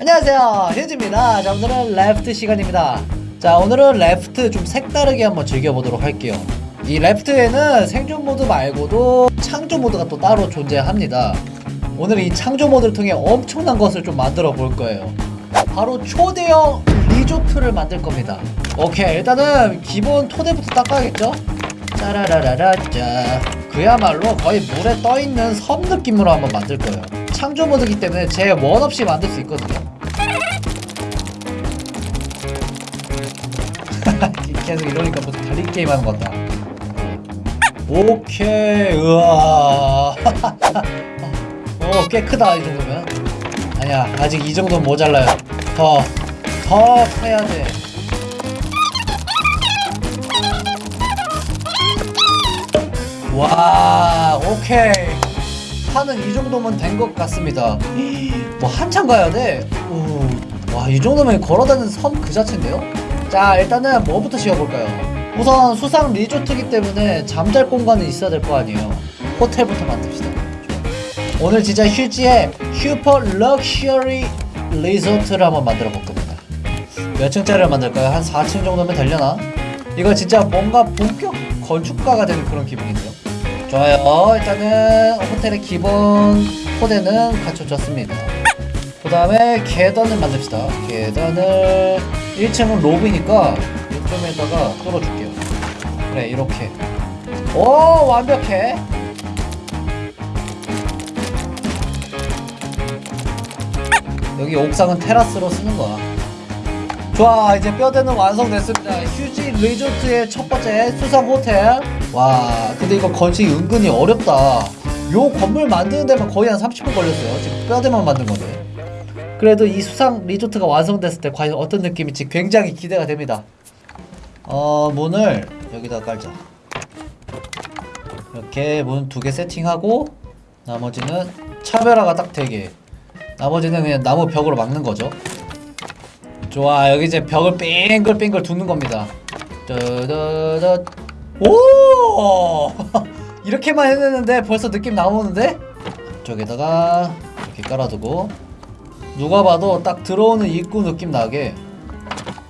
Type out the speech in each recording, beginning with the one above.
안녕하세요. 휴즈입니다. 자 오늘은 Raft 시간입니다. 자 오늘은 Raft 좀 색다르게 한번 즐겨보도록 할게요. 이 Raft에는 생존 모드 말고도 창조 모드가 또 따로 존재합니다. 오늘 이 창조 모드를 통해 엄청난 것을 좀 만들어 볼 거예요. 바로 초대형 리조트를 만들 겁니다. 오케이 일단은 기본 토대부터 닦아야겠죠? 짜라라라라 짜. 그야말로 거의 물에 떠있는 섬 느낌으로 한번 만들 거예요 창조 모드기 때문에 제 원 없이 만들 수 있거든요. 계속 이러니까 무슨 달리기 게임 하는 것 같다. 오케이 우와. 오, 꽤 크다 이 정도면. 아니야 아직 이 정도는 모자라요. 더더 해야 돼. 와, 오케이. 판은 이 정도면 된 것 같습니다. 뭐 한참 가야 돼. 오, 와, 이 정도면 걸어다니는 섬 그 자체인데요? 자, 일단은 뭐부터 씌워볼까요? 우선 수상 리조트기 때문에 잠잘 공간은 있어야 될 거 아니에요. 호텔부터 만듭시다. 오늘 진짜 휴즈의 super luxury 리조트를 한번 만들어 볼 겁니다. 몇 층짜리를 만들까요? 한 4층 정도면 되려나? 이거 진짜 뭔가 본격 건축가가 되는 그런 기분인데요. 좋아요. 일단은 호텔의 기본 토대는 갖춰졌습니다. 그 다음에 계단을 만듭시다. 계단을 1층은 로비니까 이쪽에다가 뚫어줄게요. 그래 이렇게. 오 완벽해. 여기 옥상은 테라스로 쓰는 거야. 좋아 이제 뼈대는 완성됐습니다 휴지 리조트의 첫 번째 수상 호텔 와 근데 이거 건축이 은근히 어렵다. 요 건물 만드는 데만 거의 한 30분 걸렸어요. 지금 뼈대만 만든 건데. 그래도 이 수상 리조트가 완성됐을 때 과연 어떤 느낌일지 굉장히 기대가 됩니다. 어 문을 여기다 깔자. 이렇게 문 두 개 세팅하고 나머지는 차별화가 딱 되게 나머지는 그냥 나무 벽으로 막는 거죠. 좋아 여기 이제 벽을 빙글빙글 두는 겁니다. 따다다 오! 이렇게만 해냈는데 벌써 느낌 나오는데? 저기다가 이렇게 깔아두고 누가 봐도 딱 들어오는 입구 느낌 나게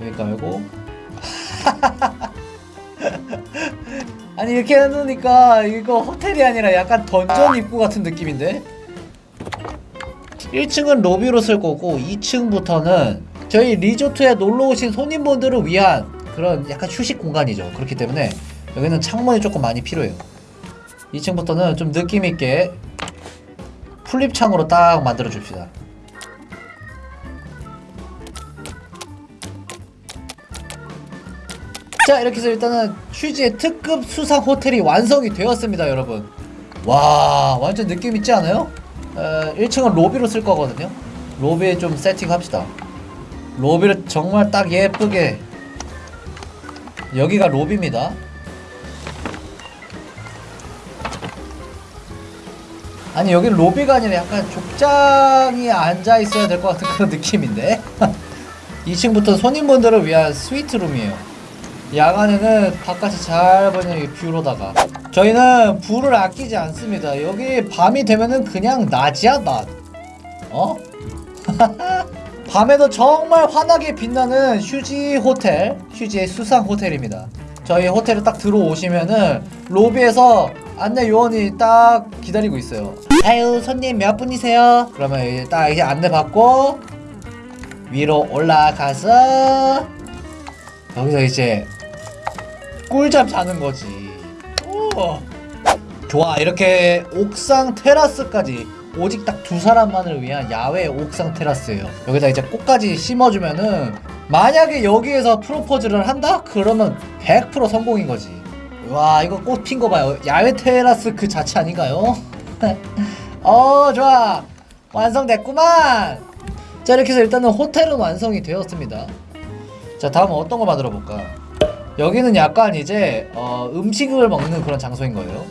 여기 깔고. 아니 이렇게 해놓으니까 이거 호텔이 아니라 약간 던전 입구 같은 느낌인데? 1층은 로비로 쓸 거고 2층부터는 저희 리조트에 놀러 오신 손님분들을 위한 그런 약간 휴식 공간이죠. 그렇기 때문에 여기는 창문이 조금 많이 필요해요. 2층부터는 좀 느낌 있게 풀립창으로 딱 만들어 줍시다. 자 이렇게 해서 일단은 휴지의 특급 수상 호텔이 완성이 되었습니다 여러분 와 완전 느낌 있지 않아요? 어, 1층은 로비로 쓸 거거든요 로비에 좀 세팅합시다 로비를 정말 딱 예쁘게 여기가 로비입니다 아니 여기는 로비가 아니라 약간 족장이 앉아 있어야 될 것 같은 그런 느낌인데 2층부터 손님분들을 위한 스위트룸이에요 야간에는 바깥이 잘 보이는 이 뷰로다가 저희는 불을 아끼지 않습니다 여기 밤이 되면은 그냥 낮이야 낮 어? 밤에도 정말 환하게 빛나는 휴지 호텔, 휴지의 수상 호텔입니다. 저희 호텔에 딱 들어오시면은 로비에서 안내 요원이 딱 기다리고 있어요. 아유 손님 몇 분이세요? 그러면 이제 딱 이렇게 안내 받고 위로 올라가서 여기서 이제 꿀잠 자는 거지. 오. 좋아 이렇게 옥상 테라스까지 오직 딱 두 사람만을 위한 야외 옥상 테라스예요. 여기다 이제 꽃까지 심어주면은 만약에 여기에서 프로포즈를 한다? 그러면 100% 성공인 거지. 와 이거 꽃 핀 거 봐요. 야외 테라스 그 자체 아닌가요? 어 좋아 완성됐구만. 자 이렇게 해서 일단은 호텔은 완성이 되었습니다. 자 다음은 어떤 거 만들어 볼까? 여기는 약간 이제 어, 음식을 먹는 그런 장소인 거예요.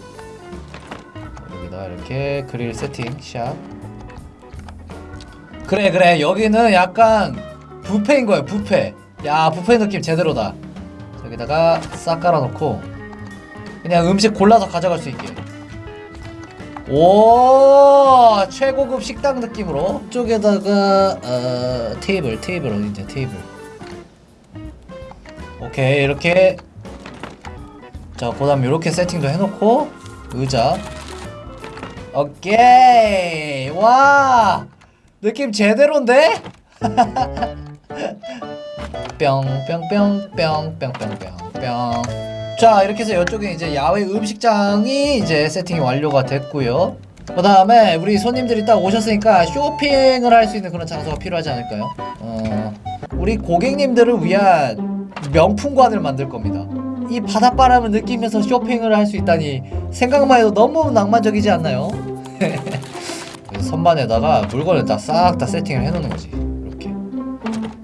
여기다 이렇게 그릴 세팅 샵 그래 그래 여기는 약간 뷔페인 거예요 뷔페 야 뷔페 느낌 제대로다 여기다가 싹 깔아놓고 그냥 음식 골라서 가져갈 수 있게 오 최고급 식당 느낌으로. 쪽에다가 어, 테이블 테이블 어디지 테이블. 오케이 이렇게. 자 그 다음 이렇게 세팅도 해놓고 의자. 오케이. 와 느낌 제대로인데? 뿅뿅뿅뿅뿅뿅뿅뿅 자 이렇게 해서 이쪽에 이제 야외 음식장이 이제 세팅이 완료가 됐고요 그 다음에 우리 손님들이 딱 오셨으니까 쇼핑을 할 수 있는 그런 장소가 필요하지 않을까요? 어, 우리 고객님들을 위한 명품관을 만들 겁니다 이 바닷바람을 느끼면서 쇼핑을 할 수 있다니 생각만 해도 너무 낭만적이지 않나요? 선반에다가 물건을 다 싹 다 세팅을 해놓는 거지 이렇게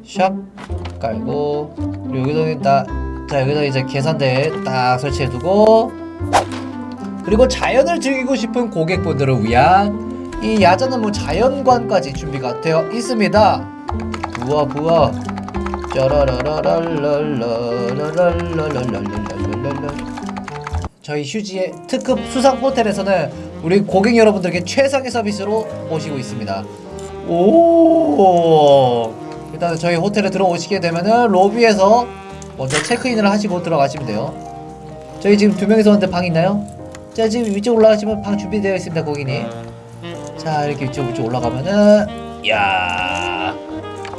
샥 깔고 그리고 여기다 딱, 자 여기서 이제 계산대 딱 설치해두고 그리고 자연을 즐기고 싶은 고객분들을 위한 이 야자는 뭐 자연관까지 준비가 되어 있습니다. 부어 부어. 저희 휴지의 특급 수상 호텔에서는 우리 고객 여러분들에게 최상의 서비스로 모시고 있습니다 오 일단 저희 호텔에 들어오시게 되면은 로비에서 먼저 체크인을 하시고 들어가시면 돼요. 저희 지금 두 명이서 왔는데 방 있나요? 자 지금 위쪽 올라가시면 방 준비되어 있습니다 고객님. 자 이렇게 위쪽 위쪽 올라가면은 야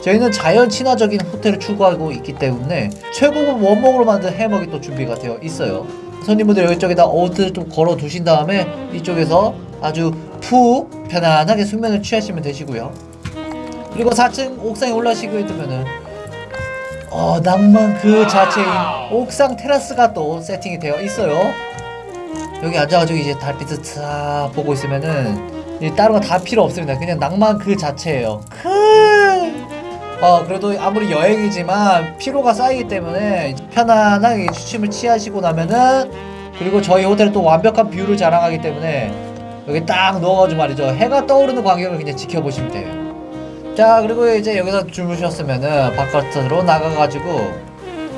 저희는 자연 친화적인 호텔을 추구하고 있기 때문에 최고급 원목으로 만든 해먹이 또 준비가 되어 있어요. 손님분들 여기쪽에다 옷을 좀 걸어 두신 다음에 이쪽에서 아주 푹 편안하게 숙면을 취하시면 되시고요. 그리고 4층 옥상에 올라시게 되면은 어 낭만 그 자체인 옥상 테라스가 또 세팅이 되어 있어요. 여기 앉아가지고 이제 달빛을 싹 보고 있으면은 이 다른 거 다 필요 없습니다. 그냥 낭만 그 자체예요. 크. 어 그래도 아무리 여행이지만 피로가 쌓이기 때문에 편안하게 취침을 취하시고 나면은 그리고 저희 호텔은 또 완벽한 view를 자랑하기 때문에 여기 딱 넣어가지고 말이죠 해가 떠오르는 광경을 그냥 지켜보시면 돼요 자 그리고 이제 여기서 주무셨으면은 바깥으로 나가가지고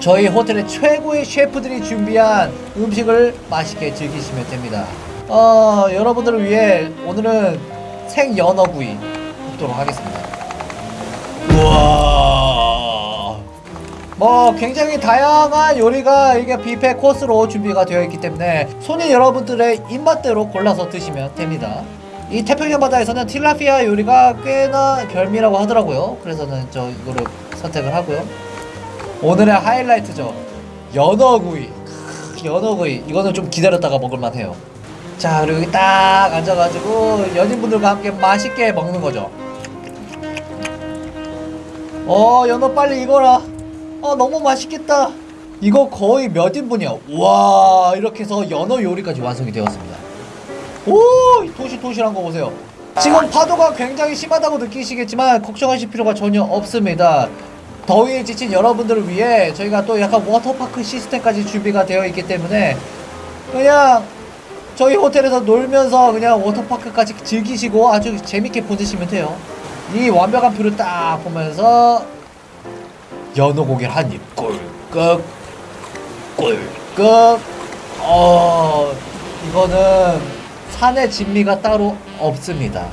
저희 호텔의 최고의 셰프들이 준비한 음식을 맛있게 즐기시면 됩니다. 어 여러분들을 위해 오늘은 생연어구이 굽도록 하겠습니다. 우와. 뭐 굉장히 다양한 요리가 이게 뷔페 코스로 준비가 되어 있기 때문에 손님 여러분들의 입맛대로 골라서 드시면 됩니다 이 태평양 바다에서는 틸라피아 요리가 꽤나 별미라고 하더라고요. 그래서는 저 이거를 선택을 하고요. 오늘의 하이라이트죠. 연어구이. 크, 연어구이. 이거는 좀 기다렸다가 먹을만 해요. 자 그리고 여기 딱 앉아가지고 연인분들과 함께 맛있게 먹는 거죠. 어 연어 빨리 익어라. 어 너무 맛있겠다. 이거 거의 몇 인분이야? 와 이렇게 해서 연어 요리까지 완성이 되었습니다 오 토실토실한 거 보세요. 지금 파도가 굉장히 심하다고 느끼시겠지만 걱정하실 필요가 전혀 없습니다. 더위에 지친 여러분들을 위해 저희가 또 약간 워터파크 시스템까지 준비가 되어 있기 때문에 그냥 저희 호텔에서 놀면서 그냥 워터파크까지 즐기시고 아주 재밌게 보내시면 돼요. 이 완벽한 view를 딱 보면서 연어 고기를 한 입 꿀꺽 꿀꺽. 어 이거는 산해진미가 따로 없습니다.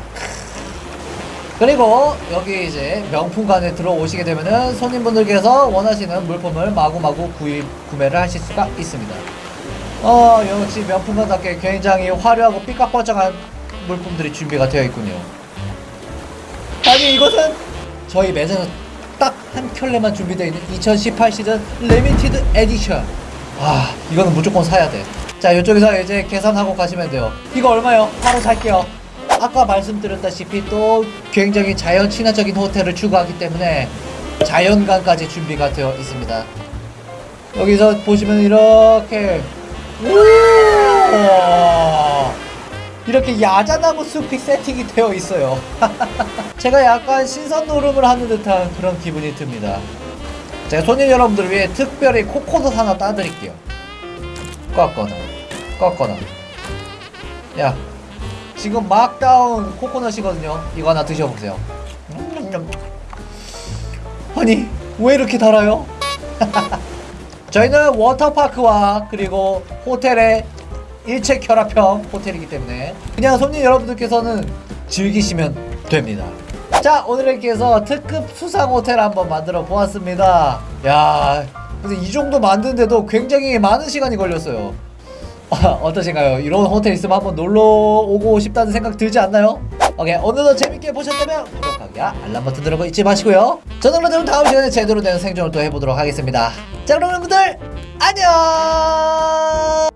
그리고 여기 이제 명품관에 들어오시게 되면은 손님분들께서 원하시는 물품을 마구마구 구입 구매를 하실 수가 있습니다. 어 역시 명품관답게 굉장히 화려하고 삐까뻔쩍한 물품들이 준비가 되어 있군요. 아니 이것은 저희 매장에서 딱 한 켤레만 준비되어 있는 2018 시즌 limited edition. 아 이거는 무조건 사야 돼 자 이쪽에서 이제 계산하고 가시면 돼요. 이거 얼마요? 바로 살게요. 아까 말씀드렸다시피 또 굉장히 자연 친화적인 호텔을 추구하기 때문에 자연관까지 준비가 되어 있습니다. 여기서 보시면 이렇게. 우와! 이렇게 야자나무 숲이 세팅이 되어 있어요. 제가 약간 신선 노름을 하는 듯한 그런 기분이 듭니다. 제가 손님 여러분들을 위해 특별히 코코넛 하나 따드릴게요. 꺾어놔 꺾어놔 야 지금 막 따온 코코넛이거든요 이거 하나 드셔보세요 음, 아니 왜 이렇게 달아요? 저희는 워터파크와 그리고 호텔의 일체 결합형 호텔이기 때문에 그냥 손님 여러분들께서는 즐기시면 됩니다. 자 오늘 이렇게 해서 특급 수상 호텔 한번 만들어 보았습니다. 야 근데 이 정도 만드는데도 굉장히 많은 시간이 걸렸어요. 어떠신가요? 이런 호텔 있으면 한번 놀러 오고 싶다는 생각 들지 않나요? 오케이 오늘도 재밌게 보셨다면 구독하기와 알람 버튼 누르고 잊지 마시고요. 저는 그럼 다음 시간에 제대로 된 생존을 또 해보도록 하겠습니다. 자 그럼 여러분들 안녕.